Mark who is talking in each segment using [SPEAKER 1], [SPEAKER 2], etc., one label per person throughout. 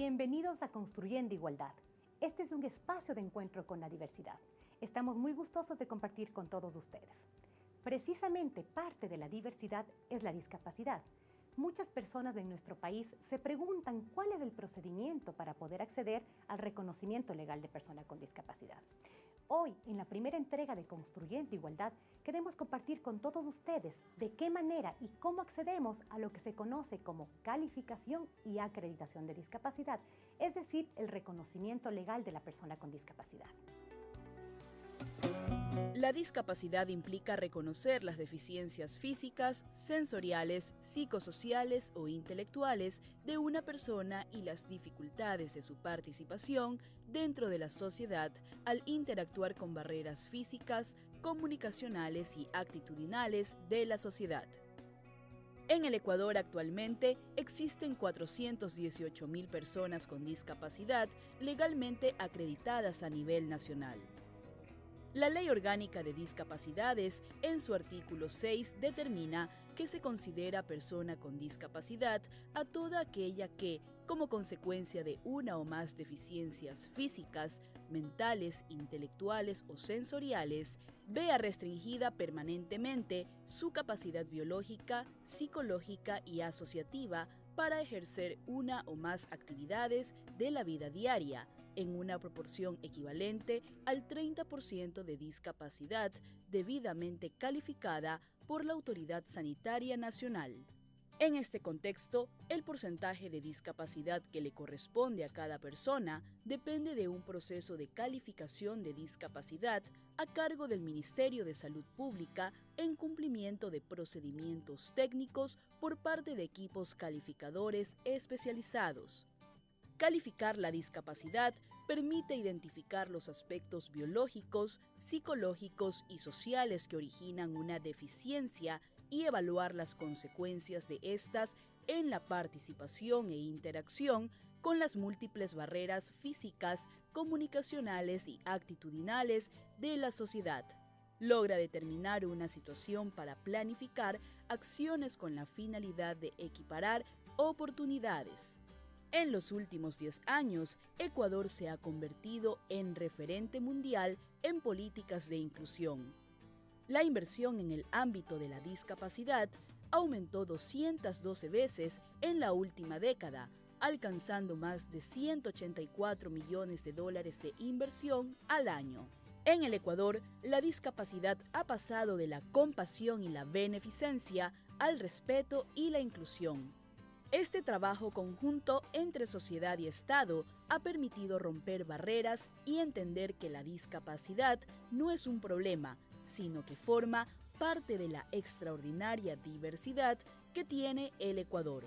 [SPEAKER 1] Bienvenidos a Construyendo Igualdad. Este es un espacio de encuentro con la diversidad. Estamos muy gustosos de compartir con todos ustedes. Precisamente parte de la diversidad es la discapacidad. Muchas personas en nuestro país se preguntan cuál es el procedimiento para poder acceder al reconocimiento legal de persona con discapacidad. Hoy, en la primera entrega de Construyendo Igualdad, queremos compartir con todos ustedes de qué manera y cómo accedemos a lo que se conoce como calificación y acreditación de discapacidad, es decir, el reconocimiento legal de la persona con discapacidad.
[SPEAKER 2] La discapacidad implica reconocer las deficiencias físicas, sensoriales, psicosociales o intelectuales de una persona y las dificultades de su participación dentro de la sociedad al interactuar con barreras físicas, comunicacionales y actitudinales de la sociedad. En el Ecuador actualmente existen 418.000 personas con discapacidad legalmente acreditadas a nivel nacional. La Ley Orgánica de Discapacidades, en su artículo 6, determina que se considera persona con discapacidad a toda aquella que, como consecuencia de una o más deficiencias físicas, mentales, intelectuales o sensoriales, vea restringida permanentemente su capacidad biológica, psicológica y asociativa para ejercer una o más actividades de la vida diaria en una proporción equivalente al 30% de discapacidad debidamente calificada por la Autoridad Sanitaria Nacional. En este contexto, el porcentaje de discapacidad que le corresponde a cada persona depende de un proceso de calificación de discapacidad a cargo del Ministerio de Salud Pública en cumplimiento de procedimientos técnicos por parte de equipos calificadores especializados. Calificar la discapacidad permite identificar los aspectos biológicos, psicológicos y sociales que originan una deficiencia y evaluar las consecuencias de estas en la participación e interacción con las múltiples barreras físicas, comunicacionales y actitudinales de la sociedad. Logra determinar una situación para planificar acciones con la finalidad de equiparar oportunidades. En los últimos 10 años, Ecuador se ha convertido en referente mundial en políticas de inclusión la inversión en el ámbito de la discapacidad aumentó 212 veces en la última década, alcanzando más de 184 millones de dólares de inversión al año. En el Ecuador, la discapacidad ha pasado de la compasión y la beneficencia al respeto y la inclusión. Este trabajo conjunto entre sociedad y Estado ha permitido romper barreras y entender que la discapacidad no es un problema, sino que forma parte de la extraordinaria diversidad que tiene el Ecuador.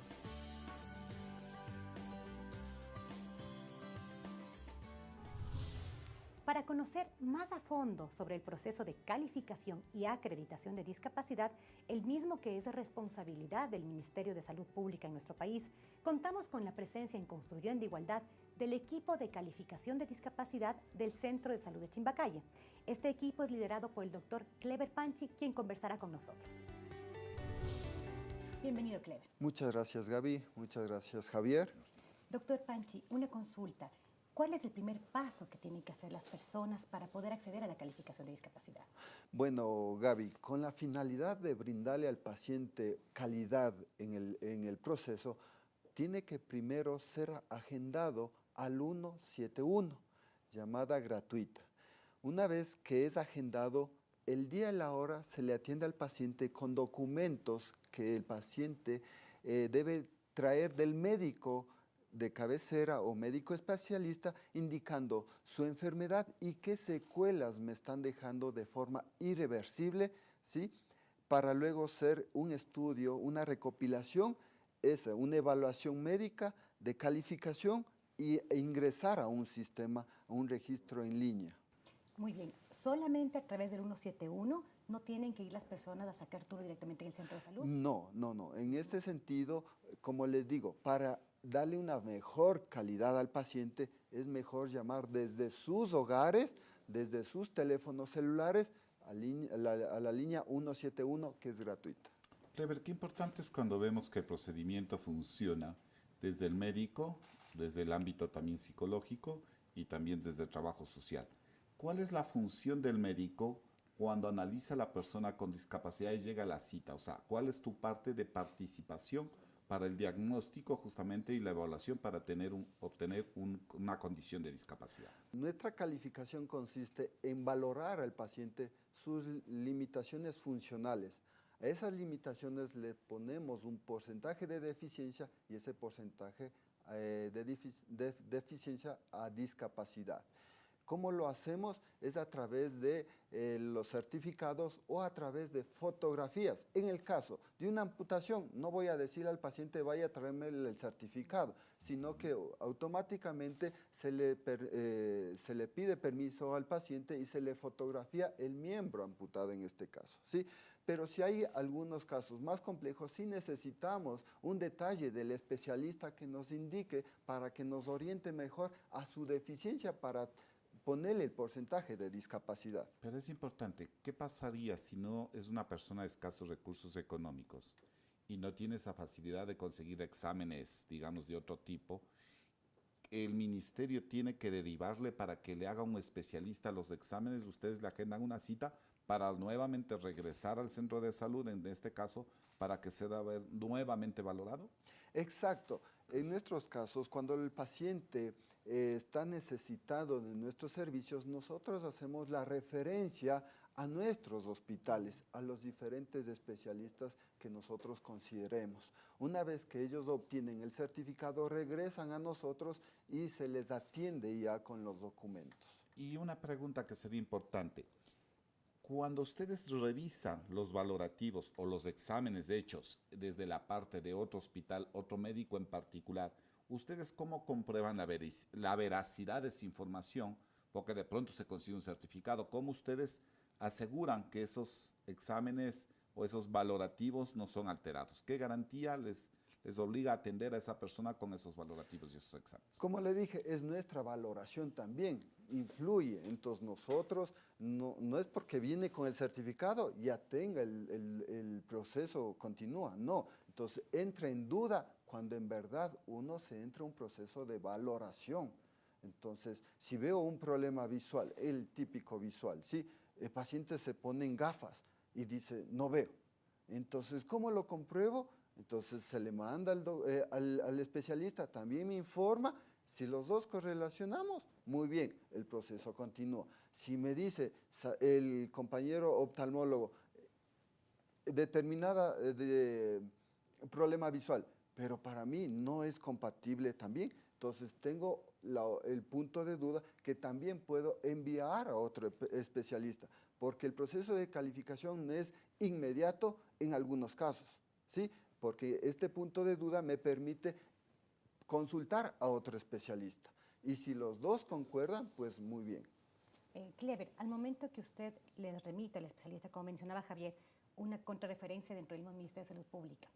[SPEAKER 1] Para conocer más a fondo sobre el proceso de calificación y acreditación de discapacidad, el mismo que es responsabilidad del Ministerio de Salud Pública en nuestro país, contamos con la presencia en Construyendo Igualdad del equipo de calificación de discapacidad del Centro de Salud de Chimbacalle. Este equipo es liderado por el doctor Clever Panchi, quien conversará con nosotros. Bienvenido, Clever.
[SPEAKER 3] Muchas gracias, Gaby. Muchas gracias, Javier.
[SPEAKER 1] Doctor Panchi, una consulta. ¿Cuál es el primer paso que tienen que hacer las personas para poder acceder a la calificación de discapacidad?
[SPEAKER 3] Bueno, Gaby, con la finalidad de brindarle al paciente calidad en el, en el proceso, tiene que primero ser agendado al 171, llamada gratuita. Una vez que es agendado, el día y la hora se le atiende al paciente con documentos que el paciente eh, debe traer del médico de cabecera o médico especialista indicando su enfermedad y qué secuelas me están dejando de forma irreversible, ¿sí? para luego ser un estudio, una recopilación, es una evaluación médica de calificación y, e ingresar a un sistema, a un registro en línea.
[SPEAKER 1] Muy bien, solamente a través del 171 no tienen que ir las personas a sacar turno directamente en el centro de salud.
[SPEAKER 3] No, no, no. En este sentido, como les digo, para darle una mejor calidad al paciente, es mejor llamar desde sus hogares, desde sus teléfonos celulares, a, la, línea 171 que es gratuita.
[SPEAKER 4] Clever, qué importante es cuando vemos que el procedimiento funciona, desde el médico, desde el ámbito también psicológico y también desde el trabajo social. ¿Cuál es la función del médico cuando analiza a la persona con discapacidad y llega a la cita? O sea, ¿cuál es tu parte de participación para el diagnóstico justamente y la evaluación para tener un, obtener una condición de discapacidad?
[SPEAKER 3] Nuestra calificación consiste en valorar al paciente sus limitaciones funcionales. A esas limitaciones le ponemos un porcentaje de deficiencia y ese porcentaje eh, de deficiencia a discapacidad. ¿Cómo lo hacemos? Es a través de eh, los certificados o a través de fotografías. En el caso de una amputación, no voy a decir al paciente vaya a traerme el, certificado, sino que automáticamente se le, eh, se le pide permiso al paciente y se le fotografía el miembro amputado en este caso. ¿sí? Pero si hay algunos casos más complejos, sí necesitamos un detalle del especialista que nos indique para que nos oriente mejor a su deficiencia para ponerle el porcentaje de discapacidad.
[SPEAKER 4] Pero es importante, ¿qué pasaría si no es una persona de escasos recursos económicos y no tiene esa facilidad de conseguir exámenes, digamos, de otro tipo? El ministerio tiene que derivarle para que le haga un especialista los exámenes, ustedes le agendan una cita para nuevamente regresar al centro de salud, en este caso, para que sea nuevamente valorado?
[SPEAKER 3] Exacto. En nuestros casos, cuando el paciente eh, está necesitado de nuestros servicios, nosotros hacemos la referencia a nuestros hospitales, a los diferentes especialistas que nosotros consideremos. Una vez que ellos obtienen el certificado, regresan a nosotros y se les atiende ya con los documentos.
[SPEAKER 4] Y una pregunta que sería importante. Cuando ustedes revisan los valorativos o los exámenes hechos desde la parte de otro hospital, otro médico en particular, ¿ustedes cómo comprueban la, veracidad de esa información? Porque de pronto se consigue un certificado. ¿Cómo ustedes aseguran que esos exámenes o esos valorativos no son alterados? ¿Qué garantía les, les obliga a atender a esa persona con esos valorativos y esos exámenes.
[SPEAKER 3] Como le dije, es nuestra valoración también, influye. Entonces nosotros, no, no es porque viene con el certificado, ya tenga el, el, proceso, continúa, no. Entonces entra en duda cuando en verdad uno se entra en un proceso de valoración. Entonces, si veo un problema visual, el típico visual, ¿sí? el paciente se pone en gafas y dice, no veo. Entonces, ¿cómo lo compruebo? Entonces se le manda eh, al, especialista, también me informa, si los dos correlacionamos, muy bien, el proceso continúa. Si me dice el compañero oftalmólogo, eh, determinada eh, problema visual, pero para mí no es compatible también, entonces tengo el punto de duda que también puedo enviar a otro especialista, porque el proceso de calificación es inmediato en algunos casos. ¿sí? Porque este punto de duda me permite consultar a otro especialista. Y si los dos concuerdan, pues muy bien.
[SPEAKER 1] Eh, Clever, al momento que usted le remite al especialista, como mencionaba Javier, una contrarreferencia dentro del Ministerio de Salud Pública,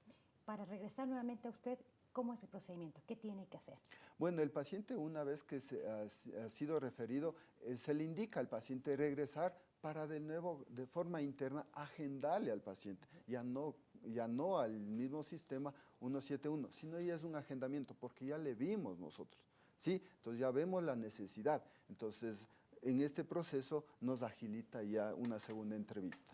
[SPEAKER 1] para regresar nuevamente a usted, ¿cómo es el procedimiento? ¿Qué tiene que hacer?
[SPEAKER 3] Bueno, el paciente una vez que se ha, sido referido, eh, se le indica al paciente regresar para de nuevo, de forma interna, agendarle al paciente, ya no, ya no al mismo sistema 171, sino ya es un agendamiento, porque ya le vimos nosotros, ¿sí? Entonces ya vemos la necesidad, entonces en este proceso nos agilita ya una segunda entrevista.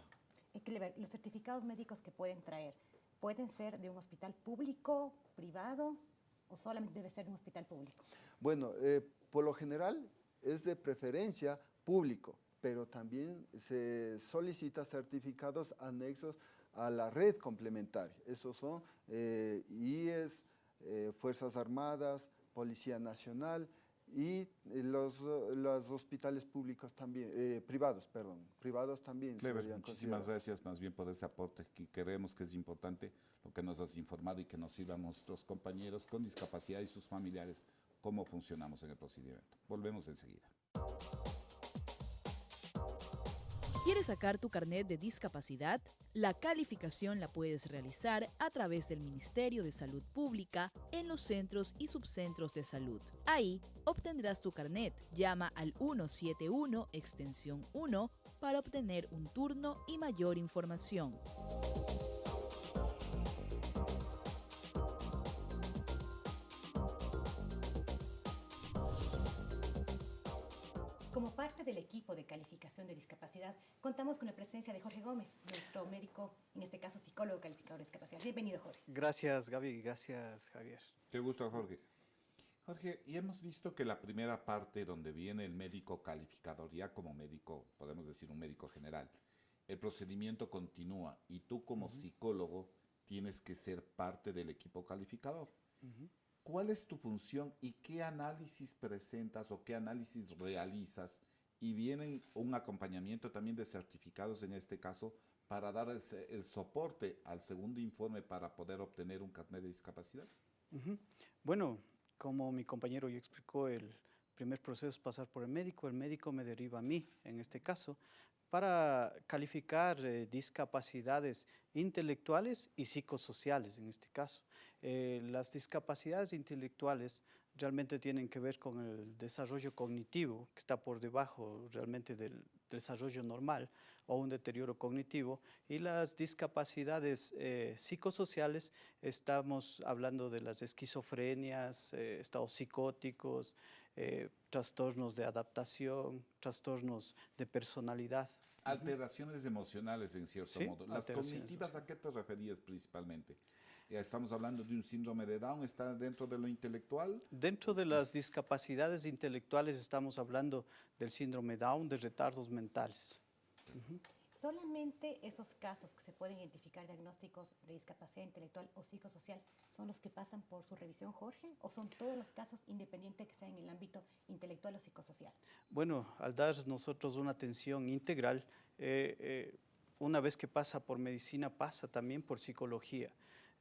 [SPEAKER 1] Clever, los certificados médicos que pueden traer, ¿pueden ser de un hospital público, privado, o solamente debe ser de un hospital público?
[SPEAKER 3] Bueno, eh, por lo general es de preferencia público, pero también se solicita certificados anexos a la red complementaria. Esos son eh, IES, eh, Fuerzas Armadas, Policía Nacional y eh, los, los hospitales públicos también, eh, privados, perdón, privados también.
[SPEAKER 4] Clever, muchísimas gracias más bien por ese aporte que creemos que es importante lo que nos has informado y que nos sirva a nuestros compañeros con discapacidad y sus familiares cómo funcionamos en el procedimiento. Volvemos enseguida.
[SPEAKER 2] ¿Quieres sacar tu carnet de discapacidad? La calificación la puedes realizar a través del Ministerio de Salud Pública en los centros y subcentros de salud. Ahí obtendrás tu carnet. Llama al 171 extensión 1 para obtener un turno y mayor información.
[SPEAKER 1] Parte del equipo de calificación de discapacidad, contamos con la presencia de Jorge Gómez, nuestro médico, en este caso psicólogo calificador de discapacidad. Bienvenido, Jorge.
[SPEAKER 5] Gracias, Gaby. Gracias, Javier.
[SPEAKER 4] Qué gusto, Jorge. Jorge, y hemos visto que la primera parte donde viene el médico calificador, ya como médico, podemos decir un médico general, el procedimiento continúa y tú como psicólogo tienes que ser parte del equipo calificador. ¿Cuál es tu función y qué análisis presentas o qué análisis realizas? Y vienen un acompañamiento también de certificados en este caso para dar el, soporte al segundo informe para poder obtener un carnet de discapacidad.
[SPEAKER 5] Bueno, como mi compañero ya explicó, el primer proceso es pasar por el médico, el médico me deriva a mí, en este caso, para calificar eh, discapacidades intelectuales y psicosociales en este caso. Eh, las discapacidades intelectuales realmente tienen que ver con el desarrollo cognitivo, que está por debajo realmente del desarrollo normal o un deterioro cognitivo, y las discapacidades eh, psicosociales, estamos hablando de las esquizofrenias, eh, estados psicóticos, trastornos de adaptación, trastornos de personalidad.
[SPEAKER 4] Alteraciones emocionales en cierto modo. ¿Las cognitivas a qué te referías principalmente? Estamos hablando de un síndrome de Down, ¿está dentro de lo intelectual?
[SPEAKER 5] Dentro de las discapacidades intelectuales estamos hablando del síndrome Down, de retardos mentales.
[SPEAKER 1] ¿Solamente esos casos que se pueden identificar diagnósticos de discapacidad intelectual o psicosocial son los que pasan por su revisión, Jorge? ¿O son todos los casos independientes que sean en el ámbito intelectual o psicosocial?
[SPEAKER 5] Bueno, al dar nosotros una atención integral, eh, eh, una vez que pasa por medicina, pasa también por psicología.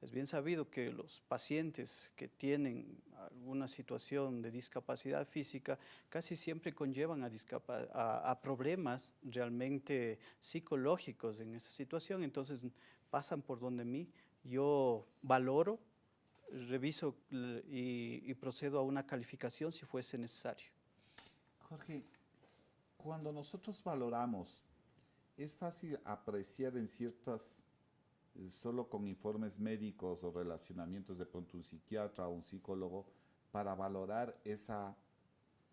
[SPEAKER 5] Es bien sabido que los pacientes que tienen alguna situación de discapacidad física casi siempre conllevan a, problemas realmente psicológicos en esa situación, entonces pasan por donde mí, yo valoro, reviso y, y procedo a una calificación si fuese necesario.
[SPEAKER 4] Jorge, cuando nosotros valoramos, es fácil apreciar en ciertas solo con informes médicos o relacionamientos de pronto un psiquiatra o un psicólogo para valorar esa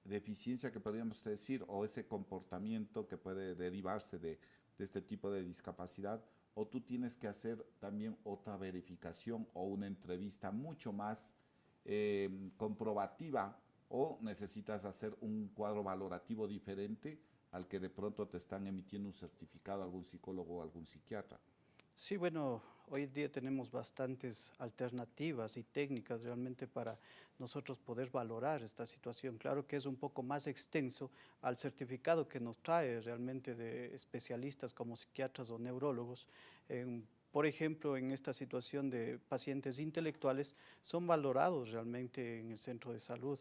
[SPEAKER 4] deficiencia que podríamos decir o ese comportamiento que puede derivarse de, este tipo de discapacidad o tú tienes que hacer también otra verificación o una entrevista mucho más em, comprobativa o necesitas hacer un cuadro valorativo diferente al que de pronto te están emitiendo un certificado algún psicólogo o algún psiquiatra.
[SPEAKER 5] Sí, bueno, hoy en día tenemos bastantes alternativas y técnicas realmente para nosotros poder valorar esta situación. Claro que es un poco más extenso al certificado que nos trae realmente de especialistas como psiquiatras o neurólogos. por ejemplo, en esta situación de pacientes intelectuales, son valorados realmente en el centro de salud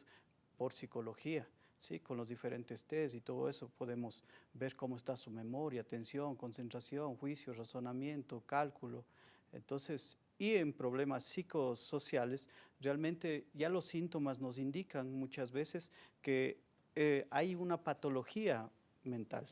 [SPEAKER 5] por psicología. ¿Sí? con los diferentes test y todo eso podemos ver cómo está su memoria, atención, concentración, juicio, razonamiento, cálculo. Entonces, y en problemas psicosociales, realmente ya los síntomas nos indican muchas veces que eh, hay una patología mental.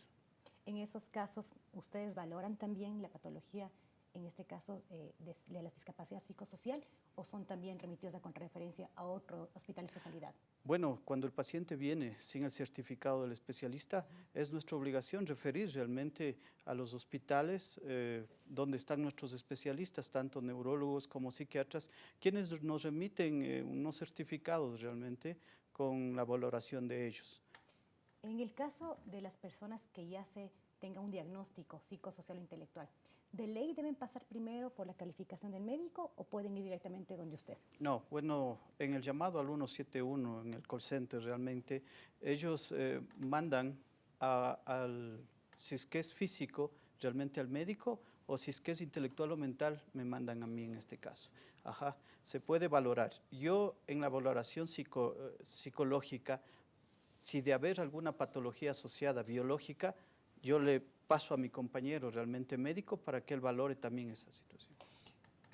[SPEAKER 1] En esos casos, ¿ustedes valoran también la patología en este caso eh, de, la discapacidad psicosocial o son también remitidos a con referencia a otro hospital de especialidad?
[SPEAKER 5] Bueno, cuando el paciente viene sin el certificado del especialista, es nuestra obligación referir realmente a los hospitales eh, donde están nuestros especialistas, tanto neurólogos como psiquiatras, quienes nos remiten eh, unos certificados realmente con la valoración de ellos.
[SPEAKER 1] En el caso de las personas que ya se tenga un diagnóstico psicosocial o intelectual, ¿de ley deben pasar primero por la calificación del médico o pueden ir directamente donde usted?
[SPEAKER 5] No, bueno, en el llamado al 171, en el call center realmente, ellos eh, mandan al, si es que es físico, realmente al médico, o si es que es intelectual o mental, me mandan a mí en este caso. Ajá, se puede valorar. Yo en la valoración eh, psicológica, si de haber alguna patología asociada biológica, yo le paso a mi compañero realmente médico para que él valore también esa situación.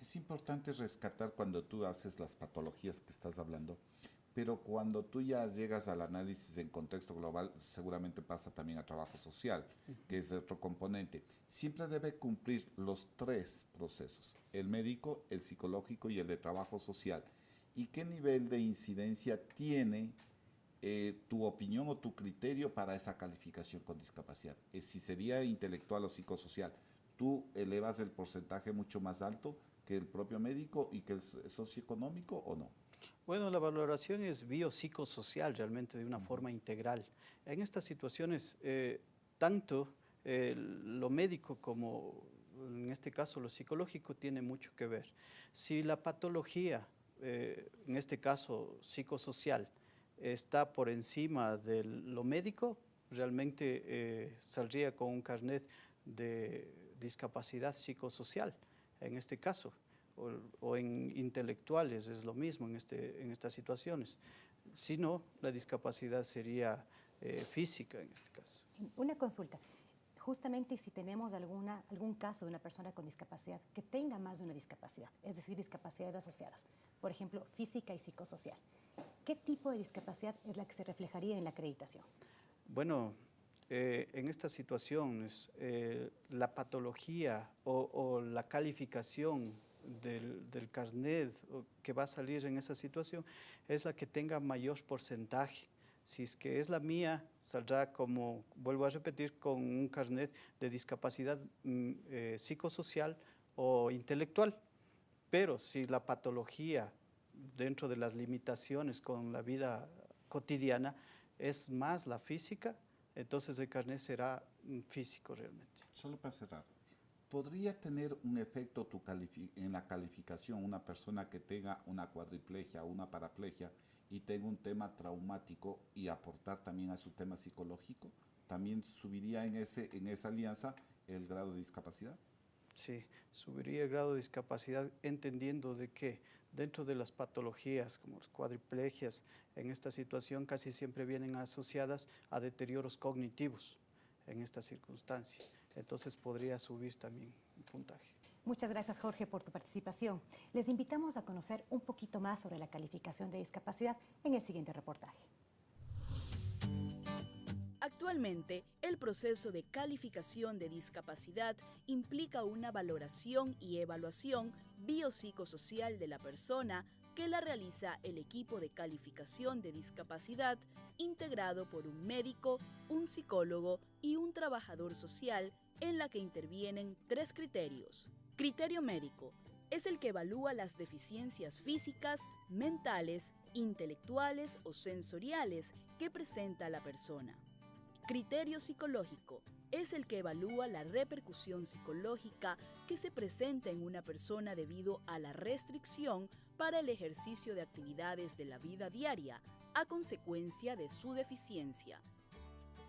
[SPEAKER 4] Es importante rescatar cuando tú haces las patologías que estás hablando, pero cuando tú ya llegas al análisis en contexto global, seguramente pasa también a trabajo social, que es otro componente. Siempre debe cumplir los tres procesos, el médico, el psicológico y el de trabajo social. ¿Y qué nivel de incidencia tiene eh, tu opinión o tu criterio para esa calificación con discapacidad. Eh, si sería intelectual o psicosocial, tú elevas el porcentaje mucho más alto que el propio médico y que el socioeconómico o no?
[SPEAKER 5] Bueno, la valoración es biopsicosocial realmente de una forma integral. En estas situaciones, eh, tanto lo médico como en este caso lo psicológico tiene mucho que ver. Si la patología, en este caso psicosocial, está por encima de lo médico, realmente eh, saldría con un carnet de discapacidad psicosocial, en este caso, o, en intelectuales, es lo mismo en, este, en estas situaciones. Si no, la discapacidad sería eh, física en este caso.
[SPEAKER 1] Una consulta. Justamente si tenemos alguna, algún caso de una persona con discapacidad que tenga más de una discapacidad, es decir, discapacidades asociadas, por ejemplo, física y psicosocial, ¿Qué tipo de discapacidad es la que se reflejaría en la acreditación?
[SPEAKER 5] Bueno, eh, en estas situaciones, eh, la patología o, la calificación del, del, carnet que va a salir en esa situación es la que tenga mayor porcentaje. Si es que es la mía, saldrá como, vuelvo a repetir, con un carnet de discapacidad mm, eh, psicosocial o intelectual. Pero si la patología dentro de las limitaciones con la vida cotidiana es más la física, entonces el carnet será físico realmente.
[SPEAKER 4] Solo para cerrar, ¿podría tener un efecto tu en la calificación una persona que tenga una cuadriplegia o una paraplegia y tenga un tema traumático y aportar también a su tema psicológico? ¿También subiría en, ese, en esa alianza el grado de discapacidad?
[SPEAKER 5] Sí, subiría el grado de discapacidad entendiendo de que dentro de las patologías como las cuadriplegias, en esta situación casi siempre vienen asociadas a deterioros cognitivos en esta circunstancia. Entonces podría subir también el puntaje.
[SPEAKER 1] Muchas gracias Jorge por tu participación. Les invitamos a conocer un poquito más sobre la calificación de discapacidad en el siguiente reportaje.
[SPEAKER 2] Actualmente, el proceso de calificación de discapacidad implica una valoración y evaluación biopsicosocial de la persona que la realiza el equipo de calificación de discapacidad integrado por un médico, un psicólogo y un trabajador social en la que intervienen tres criterios. Criterio médico es el que evalúa las deficiencias físicas, mentales, intelectuales o sensoriales que presenta la persona. Criterio psicológico es el que evalúa la repercusión psicológica que se presenta en una persona debido a la restricción para el ejercicio de actividades de la vida diaria a consecuencia de su deficiencia.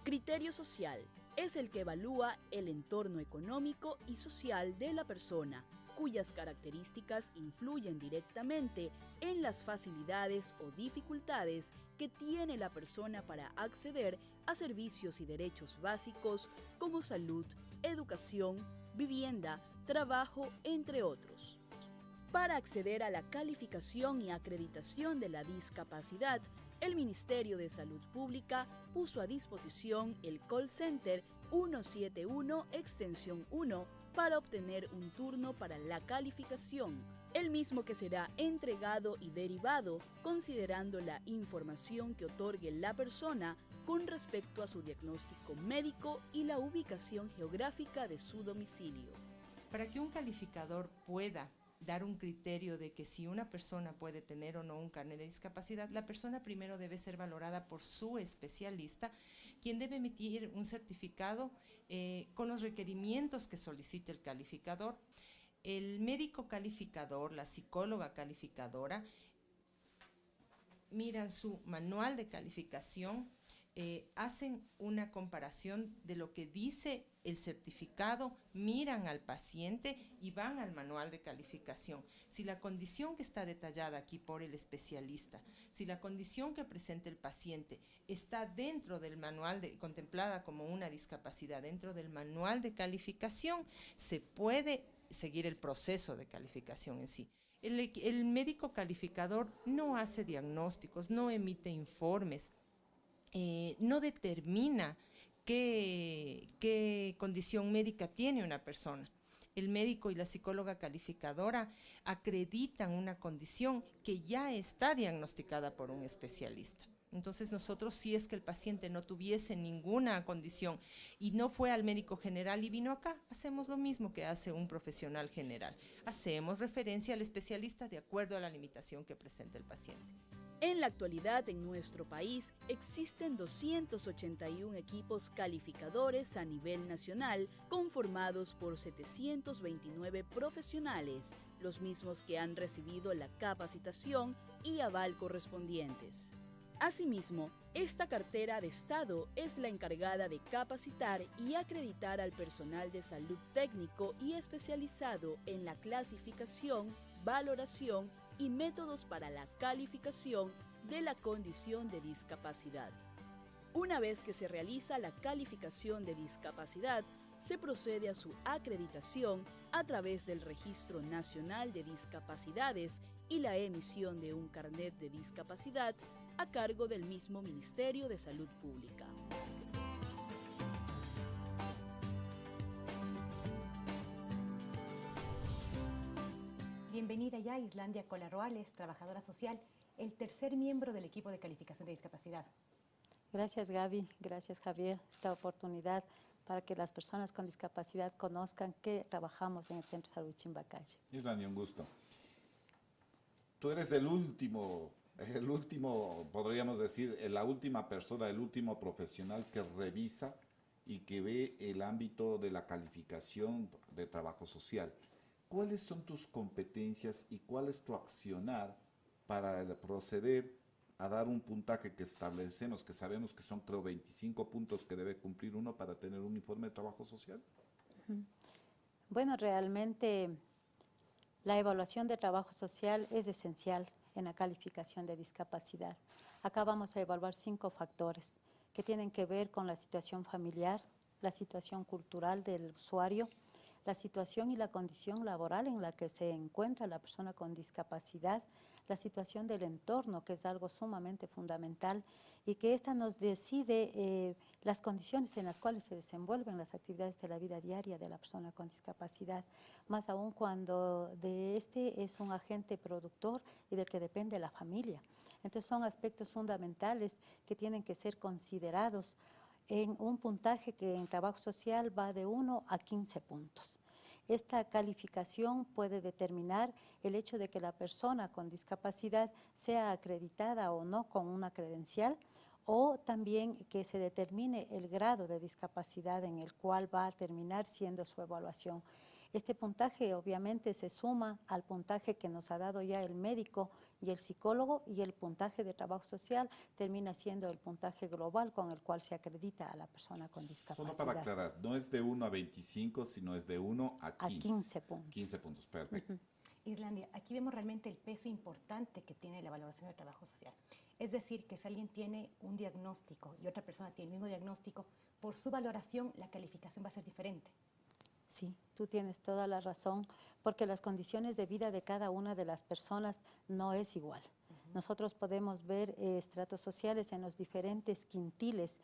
[SPEAKER 2] Criterio social es el que evalúa el entorno económico y social de la persona, cuyas características influyen directamente en las facilidades o dificultades que tiene la persona para acceder a servicios y derechos básicos como salud, educación, vivienda, trabajo, entre otros. Para acceder a la calificación y acreditación de la discapacidad, el Ministerio de Salud Pública puso a disposición el call center 171 extensión 1 para obtener un turno para la calificación, el mismo que será entregado y derivado considerando la información que otorgue la persona con respecto a su diagnóstico médico y la ubicación geográfica de su domicilio.
[SPEAKER 6] Para que un calificador pueda dar un criterio de que si una persona puede tener o no un carnet de discapacidad, la persona primero debe ser valorada por su especialista, quien debe emitir un certificado eh, con los requerimientos que solicite el calificador. El médico calificador, la psicóloga calificadora, miran su manual de calificación, eh, hacen una comparación de lo que dice el certificado, miran al paciente y van al manual de calificación. Si la condición que está detallada aquí por el especialista, si la condición que presenta el paciente está dentro del manual contemplada como una discapacidad, dentro del manual de calificación, se puede seguir el proceso de calificación en sí. el médico calificador no hace diagnósticos, no emite informes, eh, no determina qué, qué condición médica tiene una persona. El médico y la psicóloga calificadora acreditan una condición que ya está diagnosticada por un especialista. Entonces nosotros, si es que el paciente no tuviese ninguna condición y no fue al médico general y vino acá, hacemos lo mismo que hace un profesional general. Hacemos referencia al especialista de acuerdo a la limitación que presenta el paciente.
[SPEAKER 2] En la actualidad en nuestro país existen 281 equipos calificadores a nivel nacional conformados por 729 profesionales, los mismos que han recibido la capacitación y aval correspondientes. Asimismo, esta cartera de Estado es la encargada de capacitar y acreditar al personal de salud técnico y especializado en la clasificación, valoración y métodos para la calificación de la condición de discapacidad. Una vez que se realiza la calificación de discapacidad, se procede a su acreditación a través del Registro Nacional de Discapacidades y la emisión de un carnet de discapacidad a cargo del mismo Ministerio de Salud Pública.
[SPEAKER 1] Bienvenida ya Islandia Colarroales, trabajadora social, el tercer miembro del equipo de calificación de discapacidad.
[SPEAKER 7] Gracias Gaby, gracias Javier, esta oportunidad para que las personas con discapacidad conozcan que trabajamos en el Centro de Salud Chimbacalle.
[SPEAKER 4] Islandia, un gusto. Tú eres el último el último, podríamos decir, la última persona, el último profesional que revisa y que ve el ámbito de la calificación de trabajo social. ¿Cuáles son tus competencias y cuál es tu accionar para proceder a dar un puntaje que establecemos, que sabemos que son creo 25 puntos que debe cumplir uno para tener un informe de trabajo social?
[SPEAKER 7] Bueno, realmente la evaluación de trabajo social es esencial en la calificación de discapacidad. Acá vamos a evaluar cinco factores que tienen que ver con la situación familiar, la situación cultural del usuario, la situación y la condición laboral en la que se encuentra la persona con discapacidad, la situación del entorno, que es algo sumamente fundamental, y que ésta nos decide eh, las condiciones en las cuales se desenvuelven las actividades de la vida diaria de la persona con discapacidad, más aún cuando de este es un agente productor y del que depende la familia. Entonces son aspectos fundamentales que tienen que ser considerados en un puntaje que en trabajo social va de 1 a 15 puntos. Esta calificación puede determinar el hecho de que la persona con discapacidad sea acreditada o no con una credencial o también que se determine el grado de discapacidad en el cual va a terminar siendo su evaluación. Este puntaje obviamente se suma al puntaje que nos ha dado ya el médico y el psicólogo y el puntaje de trabajo social termina siendo el puntaje global con el cual se acredita a la persona con discapacidad.
[SPEAKER 4] Solo para aclarar, no es de 1 a 25, sino es de 1 a 15.
[SPEAKER 7] A 15 puntos.
[SPEAKER 4] 15 puntos, perfecto.
[SPEAKER 1] Islandia, aquí vemos realmente el peso importante que tiene la valoración del trabajo social. Es decir, que si alguien tiene un diagnóstico y otra persona tiene el mismo diagnóstico, por su valoración la calificación va a ser diferente.
[SPEAKER 7] Sí, tú tienes toda la razón, porque las condiciones de vida de cada una de las personas no es igual. Nosotros podemos ver eh, estratos sociales en los diferentes quintiles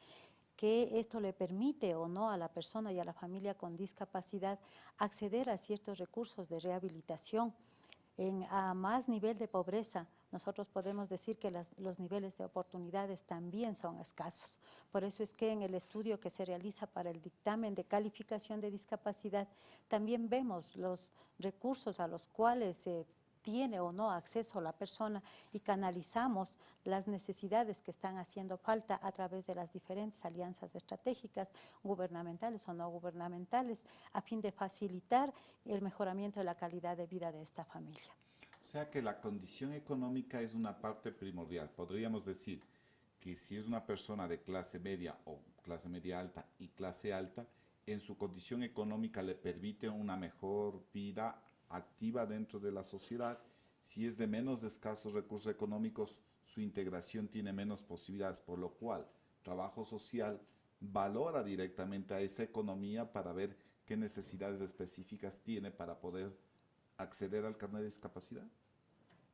[SPEAKER 7] que esto le permite o no a la persona y a la familia con discapacidad acceder a ciertos recursos de rehabilitación en, a más nivel de pobreza, nosotros podemos decir que los niveles de oportunidades también son escasos. Por eso es que en el estudio que se realiza para el dictamen de calificación de discapacidad, también vemos los recursos a los cuales se tiene o no acceso la persona y canalizamos las necesidades que están haciendo falta a través de las diferentes alianzas estratégicas, gubernamentales o no gubernamentales, a fin de facilitar el mejoramiento de la calidad de vida de esta familia.
[SPEAKER 4] Sea que la condición económica es una parte primordial. Podríamos decir que si es una persona de clase media o clase media alta y clase alta, en su condición económica le permite una mejor vida activa dentro de la sociedad. Si es de menos escasos recursos económicos, su integración tiene menos posibilidades, por lo cual trabajo social valora directamente a esa economía para ver qué necesidades específicas tiene para poder acceder al carnet de discapacidad.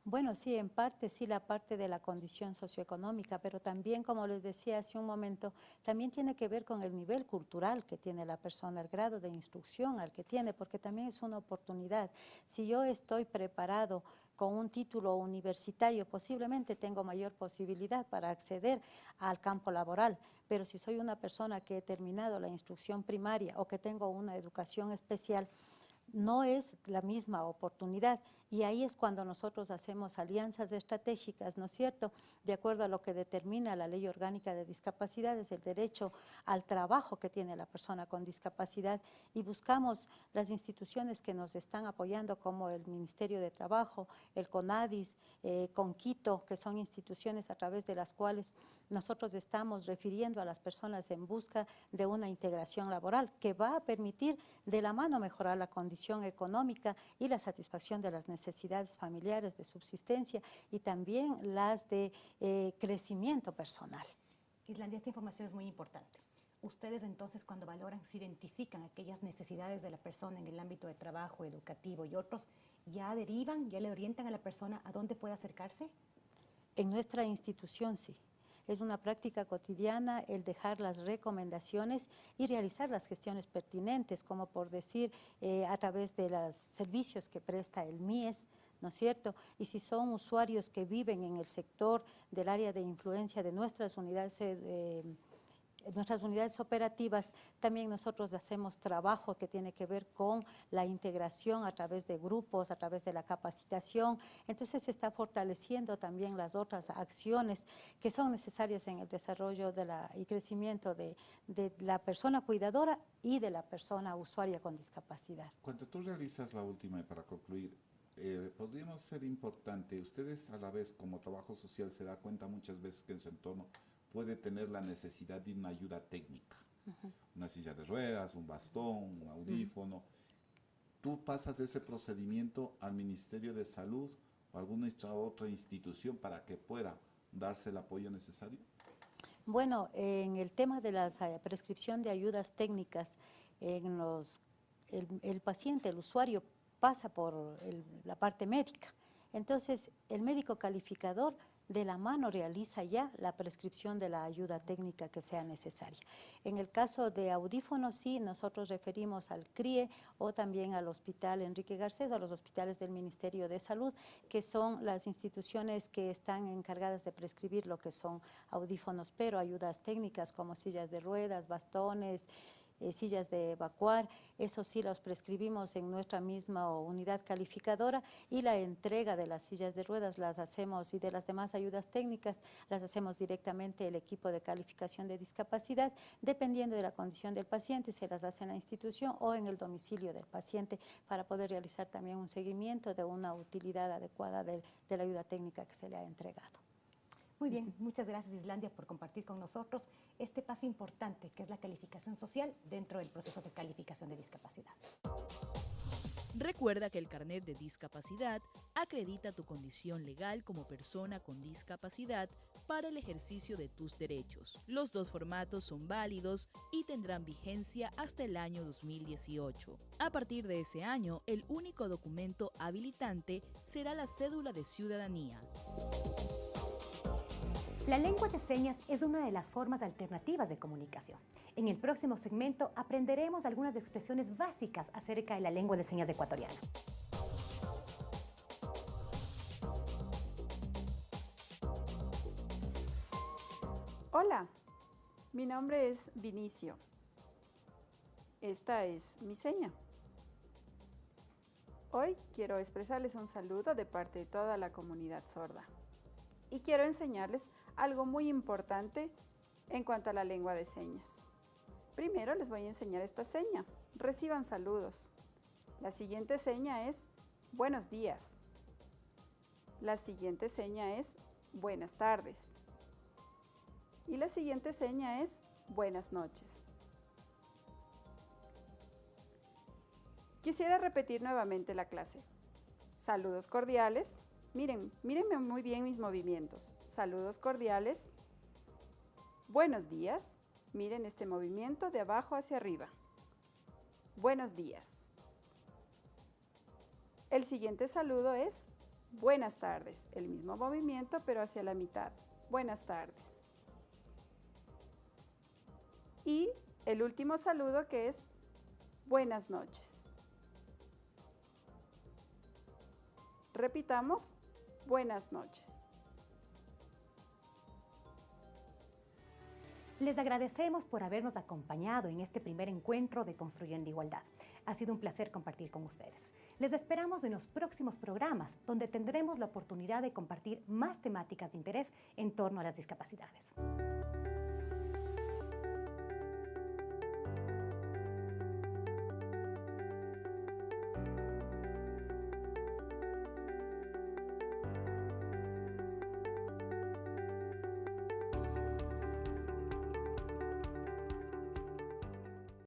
[SPEAKER 7] Bueno, sí, en parte sí la parte de la condición socioeconómica, pero también, como les decía hace un momento, también tiene que ver con el nivel cultural que tiene la persona, el grado de instrucción al que tiene, porque también es una oportunidad. Si yo estoy preparado con un título universitario, posiblemente tengo mayor posibilidad para acceder al campo laboral, pero si soy una persona que he terminado la instrucción primaria o que tengo una educación especial, no es la misma oportunidad y ahí es cuando nosotros hacemos alianzas estratégicas, ¿no es cierto? De acuerdo a lo que determina la Ley Orgánica de Discapacidades, el derecho al trabajo que tiene la persona con discapacidad y buscamos las instituciones que nos están apoyando como el Ministerio de Trabajo, el CONADIS, eh, CONQUITO, que son instituciones a través de las cuales nosotros estamos refiriendo a las personas en busca de una integración laboral que va a permitir de la mano mejorar la condición económica y la satisfacción de las necesidades necesidades familiares de subsistencia y también las de eh, crecimiento personal.
[SPEAKER 1] Islandia, esta información es muy importante. Ustedes entonces cuando valoran, se identifican aquellas necesidades de la persona en el ámbito de trabajo, educativo y otros, ¿ya derivan, ya le orientan a la persona a dónde puede acercarse?
[SPEAKER 7] En nuestra institución sí. Es una práctica cotidiana el dejar las recomendaciones y realizar las gestiones pertinentes, como por decir eh, a través de los servicios que presta el MIES, ¿no es cierto? Y si son usuarios que viven en el sector del área de influencia de nuestras unidades eh, nuestras unidades operativas también nosotros hacemos trabajo que tiene que ver con la integración a través de grupos, a través de la capacitación. Entonces se está fortaleciendo también las otras acciones que son necesarias en el desarrollo de la, y crecimiento de, la persona cuidadora y de la persona usuaria con discapacidad.
[SPEAKER 4] Cuando tú realizas la última y para concluir, eh, podríamos ser importante, ustedes a la vez como trabajo social se da cuenta muchas veces que en su entorno puede tener la necesidad de una ayuda técnica. Una silla de ruedas, un bastón, un audífono. Tú pasas ese procedimiento al Ministerio de Salud o alguna otra institución para que pueda darse el apoyo necesario.
[SPEAKER 7] Bueno, en el tema de la eh, prescripción de ayudas técnicas, en los, el, paciente, el usuario, pasa por la parte médica. Entonces, el médico calificador de la mano realiza ya la prescripción de la ayuda técnica que sea necesaria. En el caso de audífonos, sí, nosotros referimos al CRIE o también al Hospital Enrique Garcés, a los hospitales del Ministerio de Salud, que son las instituciones que están encargadas de prescribir lo que son audífonos, pero ayudas técnicas como sillas de ruedas, bastones, eh, sillas de evacuar, eso sí los prescribimos en nuestra misma unidad calificadora y la entrega de las sillas de ruedas las hacemos y de las demás ayudas técnicas las hacemos directamente el equipo de calificación de discapacidad, dependiendo de la condición del paciente, se las hace en la institución o en el domicilio del paciente para poder realizar también un seguimiento de una utilidad adecuada de la ayuda técnica que se le ha entregado.
[SPEAKER 1] Muy bien, muchas gracias Islandia por compartir con nosotros este paso importante que es la calificación social dentro del proceso de calificación de discapacidad.
[SPEAKER 2] Recuerda que el carnet de discapacidad acredita tu condición legal como persona con discapacidad para el ejercicio de tus derechos. Los dos formatos son válidos y tendrán vigencia hasta el año 2018. A partir de ese año, el único documento habilitante será la cédula de ciudadanía.
[SPEAKER 1] La lengua de señas es una de las formas alternativas de comunicación. En el próximo segmento aprenderemos algunas expresiones básicas acerca de la lengua de señas ecuatoriana.
[SPEAKER 8] Hola, mi nombre es Vinicio. Esta es mi seña. Hoy quiero expresarles un saludo de parte de toda la comunidad sorda y quiero enseñarles algo muy importante en cuanto a la lengua de señas. Primero les voy a enseñar esta seña. Reciban saludos. La siguiente seña es buenos días. La siguiente seña es buenas tardes. Y la siguiente seña es buenas noches. Quisiera repetir nuevamente la clase. Saludos cordiales. Miren, mírenme muy bien mis movimientos. Saludos cordiales. Buenos días. Miren este movimiento de abajo hacia arriba. Buenos días. El siguiente saludo es Buenas tardes. El mismo movimiento, pero hacia la mitad. Buenas tardes. Y el último saludo que es buenas noches. Repitamos, buenas noches.
[SPEAKER 1] Les agradecemos por habernos acompañado en este primer encuentro de Construyendo Igualdad. Ha sido un placer compartir con ustedes. Les esperamos en los próximos programas, donde tendremos la oportunidad de compartir más temáticas de interés en torno a las discapacidades.